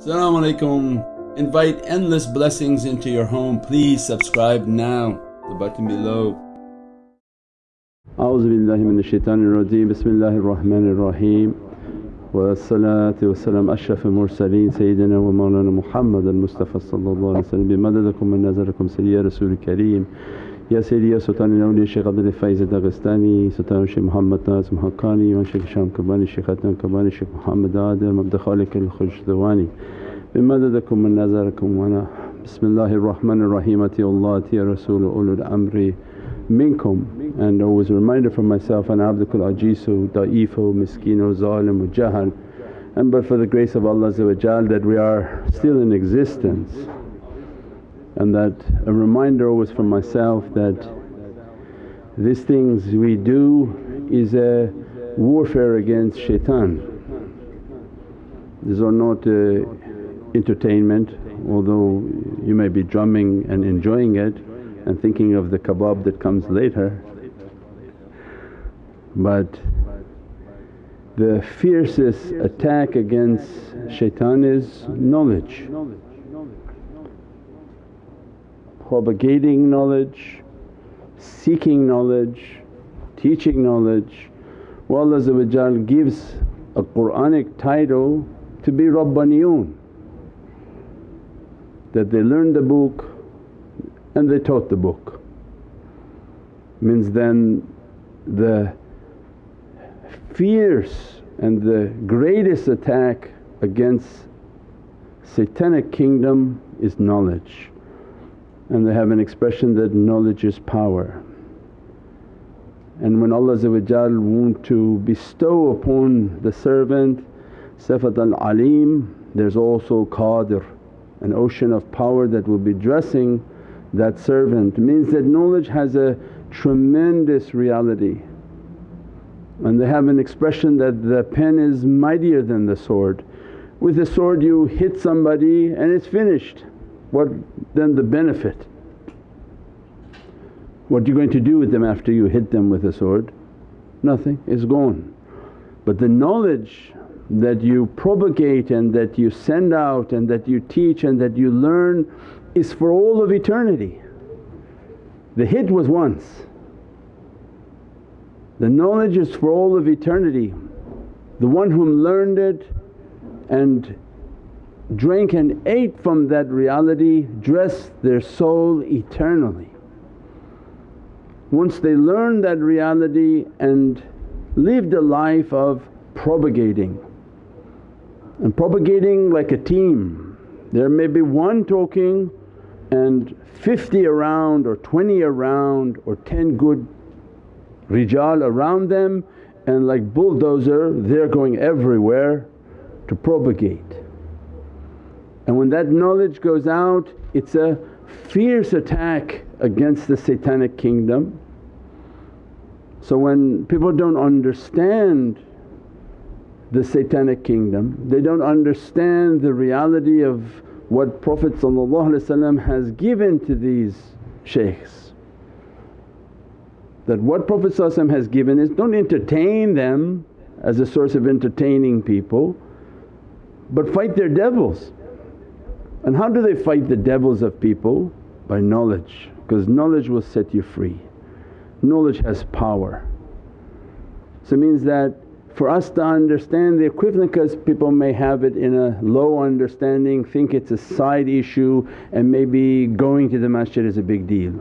Assalamu alaikum. Invite endless blessings into your home. Please subscribe now, the button below. أعوذ بالله من الشيطان الرجيم بسم الله الرحمن الرحيم والصلاة والسلام أشرف المرسلين سيدنا ومولانا محمد المصطفى صلى الله عليه وسلم بمددكم من نظركم سيدي يا رسول الكريم يا سيدي يا سلطان الاولیاء الشيخ عبد الفايز الدغستاني سلطان الشيخ محمد ناصر محقاني من شیخ شام کبانی الشيخ حتم کبانی الشيخ محمد عادل مبدأ خالق الخشدوانی بمددکم من نظركم؟ وأنا بسم الله الرحمن الرحيم اتي الله اتي رسول ulul الأمر منكم. And always a reminder for myself and abdukul ajisu, da'ifu, miskinu, zalimu, jahal and but for the grace of Allah that we are still in existence. And that a reminder always for myself that these things we do is a warfare against shaitan. These are not uh, entertainment although you may be drumming and enjoying it and thinking of the kebab that comes later. But the fiercest attack against shaitan is knowledge. Propagating knowledge, seeking knowledge, teaching knowledge. Well Allah gives a Qur'anic title to be Rabbaniyun that they learned the book and they taught the book. Means then the fierce and the greatest attack against satanic kingdom is knowledge and they have an expression that knowledge is power. And when Allah want to bestow upon the servant Sifat al-Alim there's also Qadir, an ocean of power that will be dressing that servant means that knowledge has a tremendous reality. And they have an expression that the pen is mightier than the sword. With the sword you hit somebody and it's finished, what then the benefit? What are you going to do with them after you hit them with a sword? Nothing, it's gone. But the knowledge that you propagate and that you send out and that you teach and that you learn is for all of eternity. The hit was once, the knowledge is for all of eternity. The one whom learned it and drank and ate from that reality dressed their soul eternally. Once they learned that reality and lived a life of propagating and propagating like a team. There may be one talking and 50 around or 20 around or 10 good rijal around them and like bulldozer they're going everywhere to propagate. And when that knowledge goes out it's a fierce attack against the satanic kingdom. So when people don't understand the satanic kingdom, they don't understand the reality of what Prophet has given to these shaykhs. That what Prophet has given is don't entertain them as a source of entertaining people but fight their devils. And how do they fight the devils of people? By knowledge because knowledge will set you free. Knowledge has power. So it means that for us to understand the equivalent because people may have it in a low understanding, think it's a side issue and maybe going to the masjid is a big deal.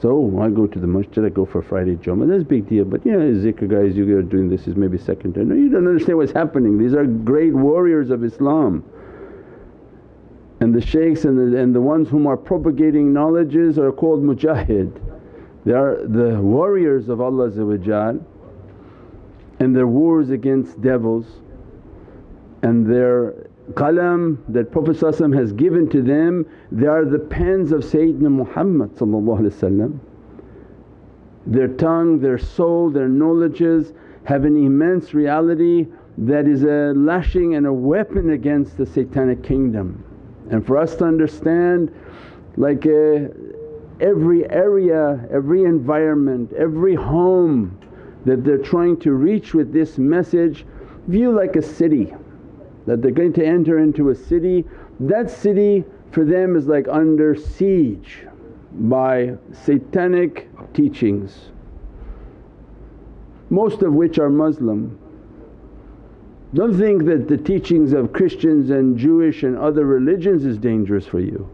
So, oh, I go to the masjid, I go for Friday Jummah, that's a big deal but you know zikr guys you are doing this is maybe second time. No you don't understand what's happening, these are great warriors of Islam. And the shaykhs and the, and the ones whom are propagating knowledges are called mujahid. They are the warriors of Allah and their wars against devils and their qalam that Prophet has given to them they are the pens of Sayyidina Muhammad Their tongue, their soul, their knowledges have an immense reality that is a lashing and a weapon against the satanic kingdom. And for us to understand like uh, every area, every environment, every home that they're trying to reach with this message view like a city. that they're going to enter into a city. That city for them is like under siege by satanic teachings, most of which are Muslim. Don't think that the teachings of Christians and Jewish and other religions is dangerous for you.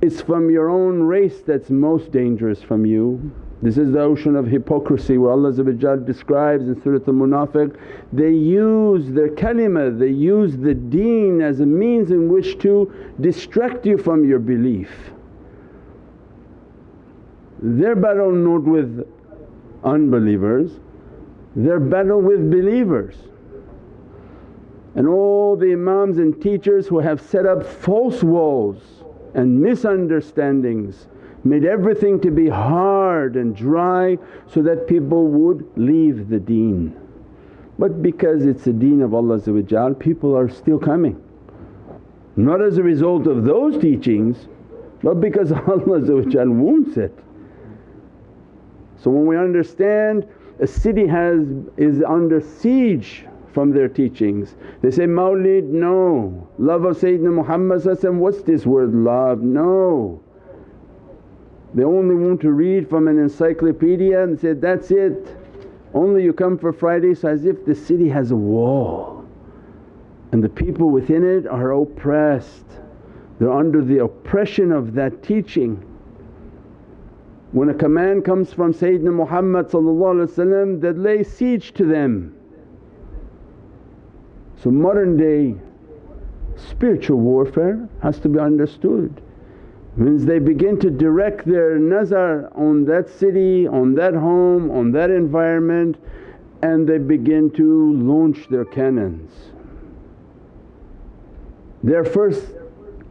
It's from your own race that's most dangerous from you. This is the ocean of hypocrisy where Allah describes in Surat al-Munafiq, they use their kalima, they use the deen as a means in which to distract you from your belief. Their battle not with unbelievers, their battle with believers. And all the imams and teachers who have set up false walls and misunderstandings made everything to be hard and dry so that people would leave the deen. But because it's the deen of Allah people are still coming. Not as a result of those teachings but because Allah wants it. So when we understand a city has is under siege from their teachings. They say, Mawlid, no. Love of Sayyidina Muhammad what's this word love? No. They only want to read from an encyclopedia and say, that's it. Only you come for Friday so as if the city has a wall and the people within it are oppressed. They're under the oppression of that teaching. When a command comes from Sayyidina Muhammad that lay siege to them so modern day spiritual warfare has to be understood. Means they begin to direct their nazar on that city, on that home, on that environment and they begin to launch their cannons. Their first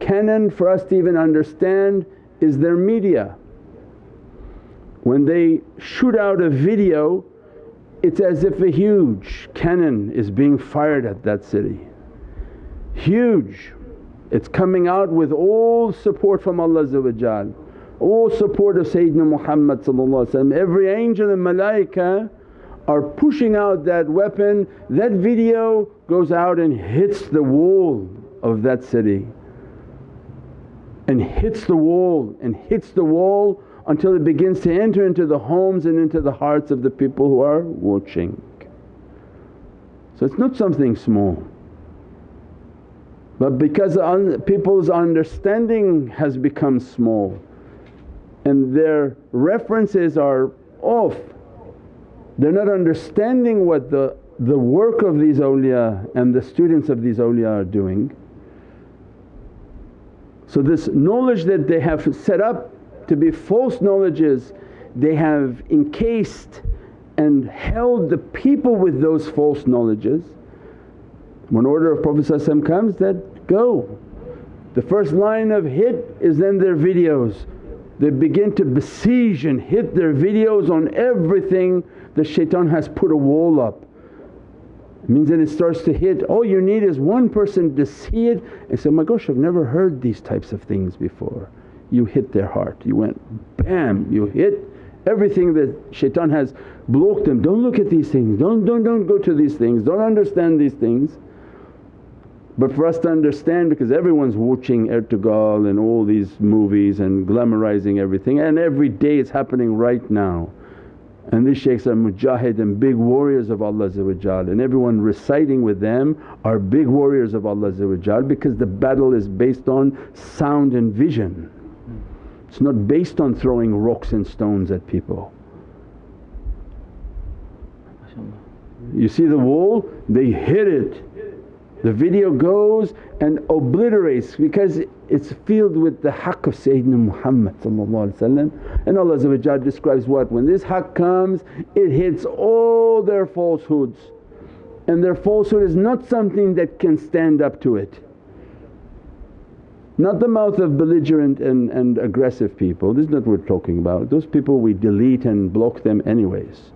cannon for us to even understand is their media. When they shoot out a video it's as if a huge cannon is being fired at that city. Huge. It's coming out with all support from Allah all support of Sayyidina Muhammad every angel and malaika are pushing out that weapon, that video goes out and hits the wall of that city and hits the wall and hits the wall until it begins to enter into the homes and into the hearts of the people who are watching. So it's not something small. But because un people's understanding has become small and their references are off, they're not understanding what the, the work of these awliya and the students of these awliya are doing. So this knowledge that they have set up to be false knowledges they have encased and held the people with those false knowledges. When order of Prophet comes that, go. The first line of hit is then their videos. They begin to besiege and hit their videos on everything the shaitan has put a wall up. It means then it starts to hit, all you need is one person to see it and say, oh my gosh I've never heard these types of things before you hit their heart. You went bam, you hit everything that shaitan has blocked them. Don't look at these things, don't, don't, don't go to these things, don't understand these things. But for us to understand because everyone's watching Ertugrul and all these movies and glamorizing everything and every day it's happening right now. And these shaykhs are mujahid and big warriors of Allah and everyone reciting with them are big warriors of Allah because the battle is based on sound and vision. It's not based on throwing rocks and stones at people. You see the wall, they hit it. The video goes and obliterates because it's filled with the haqq of Sayyidina Muhammad and Allah describes what? When this haqq comes it hits all their falsehoods and their falsehood is not something that can stand up to it. Not the mouth of belligerent and, and aggressive people, this is not what we're talking about. Those people we delete and block them anyways.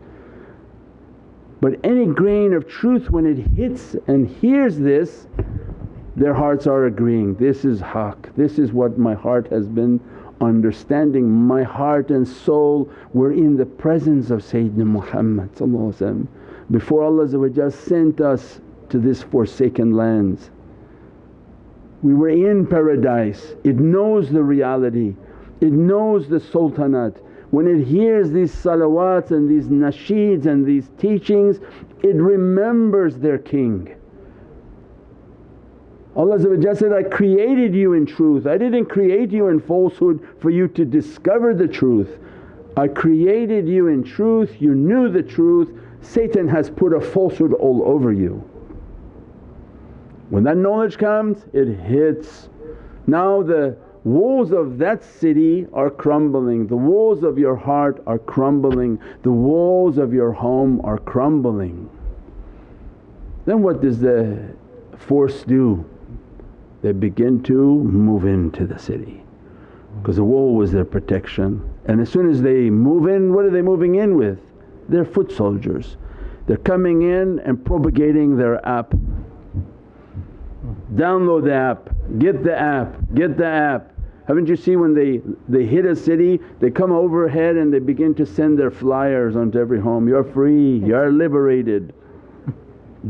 But any grain of truth when it hits and hears this, their hearts are agreeing, this is haqq, this is what my heart has been understanding. My heart and soul were in the presence of Sayyidina Muhammad Before Allah sent us to this forsaken lands. We were in paradise, it knows the reality, it knows the sultanate. When it hears these salawats and these nasheeds and these teachings it remembers their king. Allah said, I created you in truth, I didn't create you in falsehood for you to discover the truth. I created you in truth, you knew the truth, Satan has put a falsehood all over you. When that knowledge comes it hits. Now the walls of that city are crumbling, the walls of your heart are crumbling, the walls of your home are crumbling. Then what does the force do? They begin to move into the city because the wall was their protection and as soon as they move in what are they moving in with? They're foot soldiers. They're coming in and propagating their app. Download the app, get the app, get the app. Haven't you seen when they, they hit a city they come overhead and they begin to send their flyers onto every home, you're free, you're liberated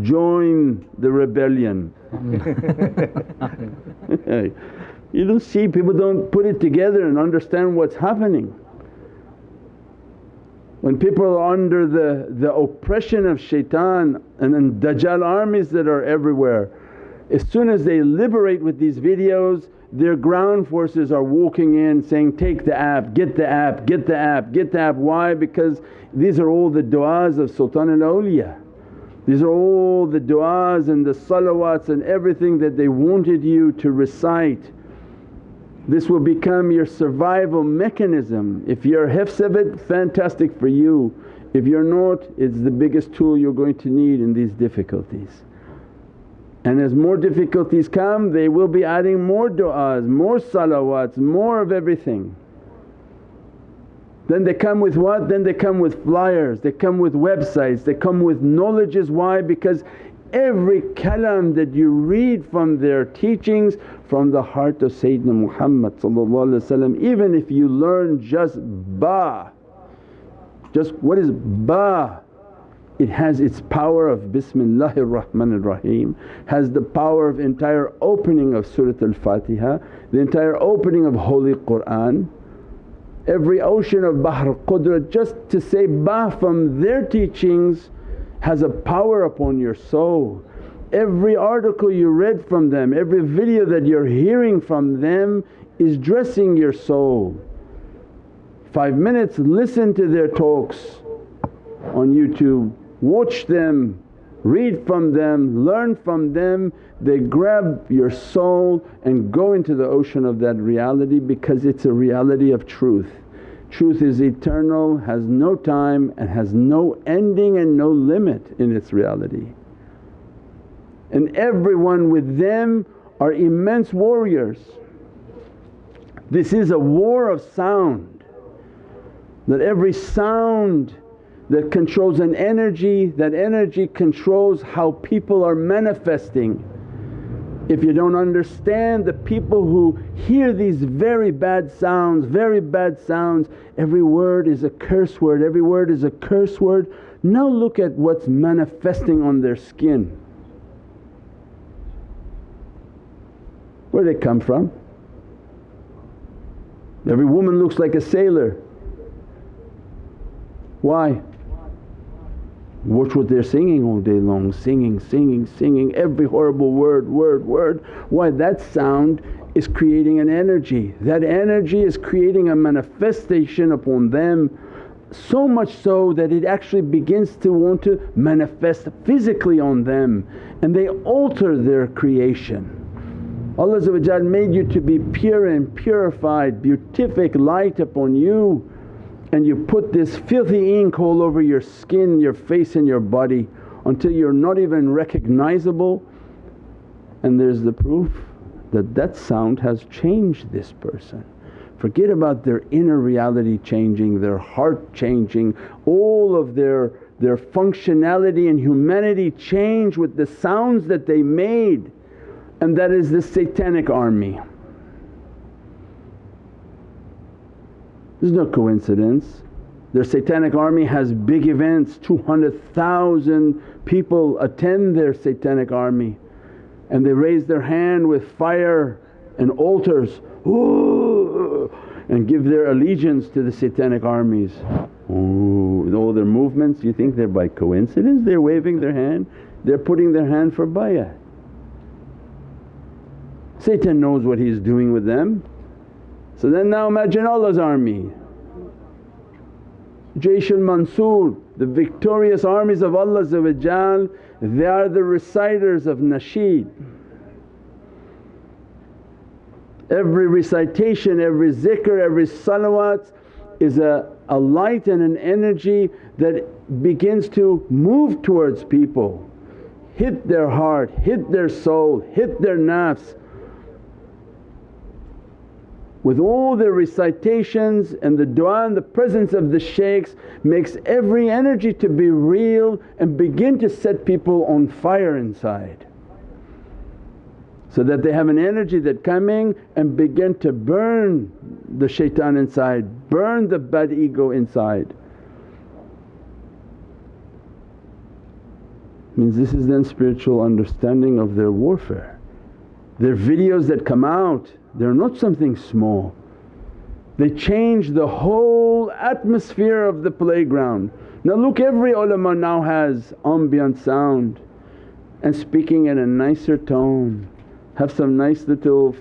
join the rebellion. you don't see people don't put it together and understand what's happening. When people are under the, the oppression of shaitan and then Dajjal armies that are everywhere, as soon as they liberate with these videos their ground forces are walking in saying, take the app, get the app, get the app, get the app. Why? Because these are all the du'as of Sultan al-Awliya. These are all the du'as and the salawats and everything that they wanted you to recite. This will become your survival mechanism. If you're hifz of it, fantastic for you. If you're not, it's the biggest tool you're going to need in these difficulties. And as more difficulties come, they will be adding more du'as, more salawats, more of everything. Then they come with what? Then they come with flyers, they come with websites, they come with knowledges. Why? Because every kalam that you read from their teachings from the heart of Sayyidina Muhammad even if you learn just ba, just what is ba? It has its power of Bismillahir Rahmanir Rahim, has the power of entire opening of Surat al-Fatiha, the entire opening of Holy Qur'an every ocean of Bahr Qudrat just to say bah from their teachings has a power upon your soul. Every article you read from them, every video that you're hearing from them is dressing your soul. Five minutes listen to their talks on YouTube, watch them, read from them, learn from them, they grab your soul and go into the ocean of that reality because it's a reality of truth. Truth is eternal, has no time and has no ending and no limit in its reality. And everyone with them are immense warriors. This is a war of sound that every sound that controls an energy, that energy controls how people are manifesting. If you don't understand the people who hear these very bad sounds, very bad sounds, every word is a curse word, every word is a curse word. Now look at what's manifesting on their skin. Where they come from? Every woman looks like a sailor. Why? Watch what they're singing all day long, singing, singing, singing, every horrible word, word, word. Why? That sound is creating an energy. That energy is creating a manifestation upon them so much so that it actually begins to want to manifest physically on them and they alter their creation. Allah made you to be pure and purified, beatific light upon you and you put this filthy ink all over your skin, your face and your body until you're not even recognizable and there's the proof that that sound has changed this person. Forget about their inner reality changing, their heart changing, all of their, their functionality and humanity change with the sounds that they made and that is the satanic army. There's no coincidence. Their satanic army has big events, 200,000 people attend their satanic army and they raise their hand with fire and altars and give their allegiance to the satanic armies. Ooh, all their movements, you think they're by coincidence? They're waving their hand, they're putting their hand for bay'ah. Satan knows what he's doing with them. So then now imagine Allah's army. Jaysh al-Mansur, the victorious armies of Allah they are the reciters of nasheed. Every recitation, every zikr, every salawat is a, a light and an energy that begins to move towards people, hit their heart, hit their soul, hit their nafs. With all the recitations and the du'a and the presence of the shaykhs makes every energy to be real and begin to set people on fire inside so that they have an energy that coming and begin to burn the shaitan inside, burn the bad ego inside. Means this is then spiritual understanding of their warfare. Their videos that come out, they're not something small. They change the whole atmosphere of the playground. Now look every ulama now has ambient sound and speaking in a nicer tone have some nice little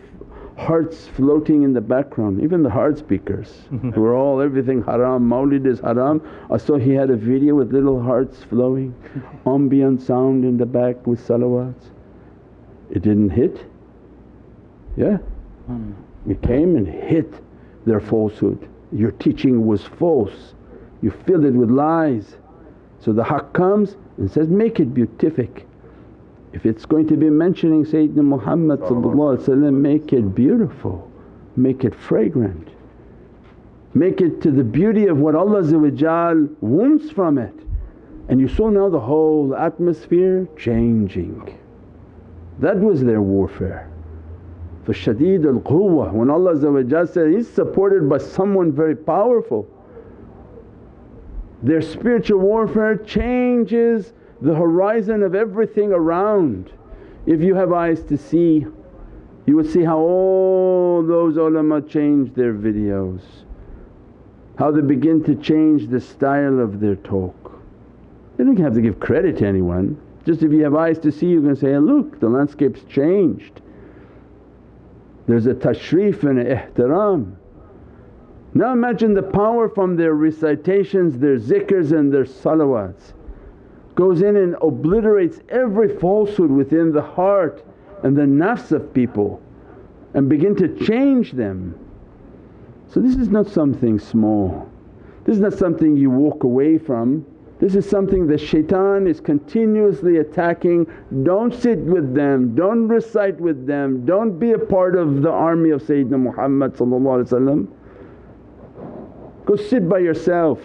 hearts floating in the background, even the hard speakers who are all everything haram, mawlid is haram. I saw he had a video with little hearts flowing, ambient sound in the back with salawats. It didn't hit, yeah. It came and hit their falsehood. Your teaching was false, you filled it with lies. So the haqq comes and says, make it beatific if it's going to be mentioning Sayyidina Muhammad make it beautiful, make it fragrant, make it to the beauty of what Allah wants from it. And you saw now the whole atmosphere changing. That was their warfare. For shadeed al quwwah when Allah said, He's supported by someone very powerful. Their spiritual warfare changes the horizon of everything around. If you have eyes to see, you will see how all those ulama change their videos, how they begin to change the style of their talk. They don't have to give credit to anyone, just if you have eyes to see you can say, look the landscape's changed. There's a tashrif and a ihtiram. Now imagine the power from their recitations, their zikrs and their salawats goes in and obliterates every falsehood within the heart and the nafs of people and begin to change them. So this is not something small, this is not something you walk away from, this is something the shaitan is continuously attacking. Don't sit with them, don't recite with them, don't be a part of the army of Sayyidina Muhammad Go sit by yourself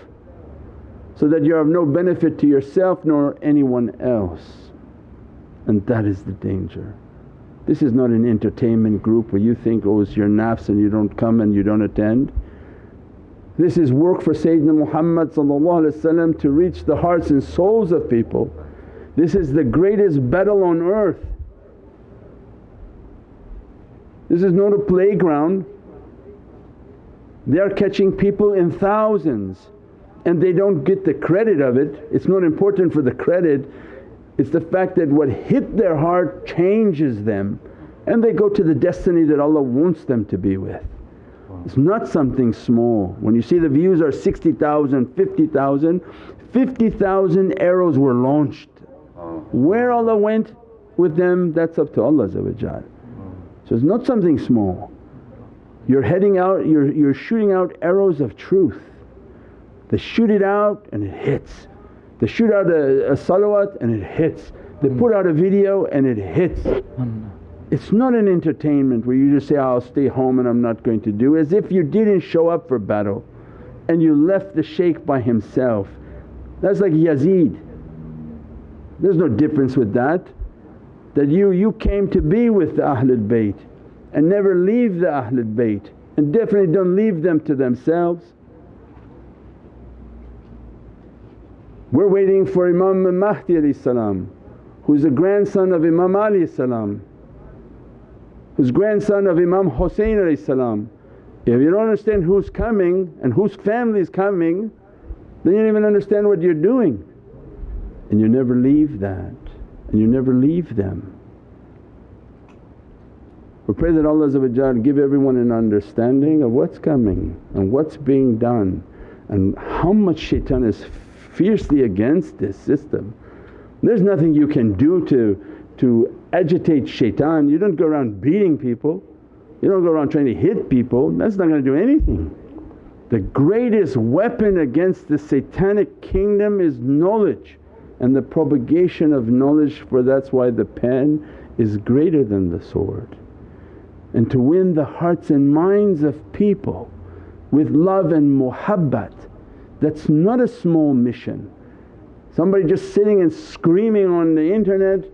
so that you're of no benefit to yourself nor anyone else and that is the danger. This is not an entertainment group where you think, oh it's your nafs and you don't come and you don't attend. This is work for Sayyidina Muhammad to reach the hearts and souls of people. This is the greatest battle on earth. This is not a playground. They are catching people in thousands and they don't get the credit of it. It's not important for the credit, it's the fact that what hit their heart changes them and they go to the destiny that Allah wants them to be with. It's not something small. When you see the views are 60,000, 50,000, 50,000 arrows were launched. Where Allah went with them that's up to Allah So it's not something small. You're heading out, you're, you're shooting out arrows of truth they shoot it out and it hits. They shoot out a, a salawat and it hits. They hmm. put out a video and it hits. It's not an entertainment where you just say, I'll stay home and I'm not going to do as if you didn't show up for battle and you left the shaykh by himself. That's like Yazid. There's no difference with that. That you, you came to be with the Ahlul Bayt and never leave the Ahlul Bayt and definitely don't leave them to themselves. We're waiting for Imam Mahdi who's the grandson of Imam Ali who's grandson of Imam Hussein if you don't understand who's coming and whose family is coming then you don't even understand what you're doing and you never leave that and you never leave them. We pray that Allah give everyone an understanding of what's coming and what's being done and how much shaitan is fiercely against this system. There's nothing you can do to, to agitate shaitan, you don't go around beating people, you don't go around trying to hit people, that's not going to do anything. The greatest weapon against the satanic kingdom is knowledge and the propagation of knowledge for that's why the pen is greater than the sword. And to win the hearts and minds of people with love and muhabbat that's not a small mission. Somebody just sitting and screaming on the internet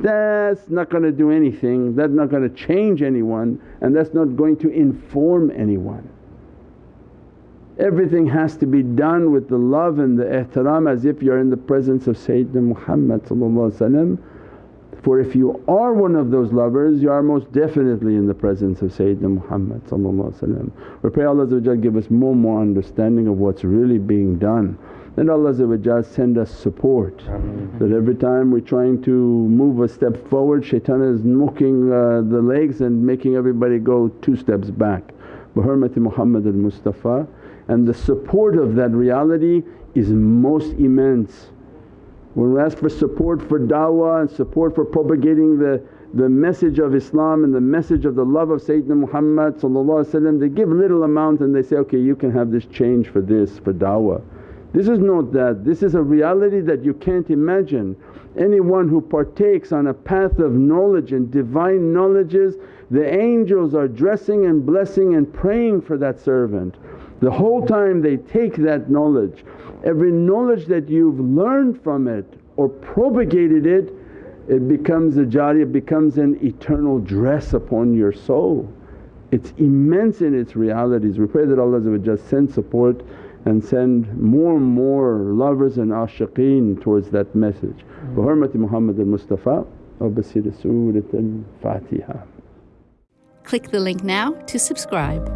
that's not going to do anything, that's not going to change anyone and that's not going to inform anyone. Everything has to be done with the love and the ihtiram as if you're in the presence of Sayyidina Muhammad for if you are one of those lovers you are most definitely in the presence of Sayyidina Muhammad We pray Allah give us more and more understanding of what's really being done. Then Allah send us support that every time we're trying to move a step forward shaitan is knocking uh, the legs and making everybody go two steps back. Bi hurmati Muhammad al-Mustafa and the support of that reality is most immense. When we ask for support for da'wah and support for propagating the, the message of Islam and the message of the love of Sayyidina Muhammad they give little amount and they say, okay you can have this change for this, for da'wah. This is not that, this is a reality that you can't imagine. Anyone who partakes on a path of knowledge and divine knowledges, the angels are dressing and blessing and praying for that servant. The whole time they take that knowledge, every knowledge that you've learned from it or propagated it, it becomes a jariyah, becomes an eternal dress upon your soul. It's immense in its realities. We pray that Allah send support and send more and more lovers and ashiqeen towards that message. Bi hurmati Muhammad al-Mustafa wa basir Surat al-Fatiha. Click the link now to subscribe.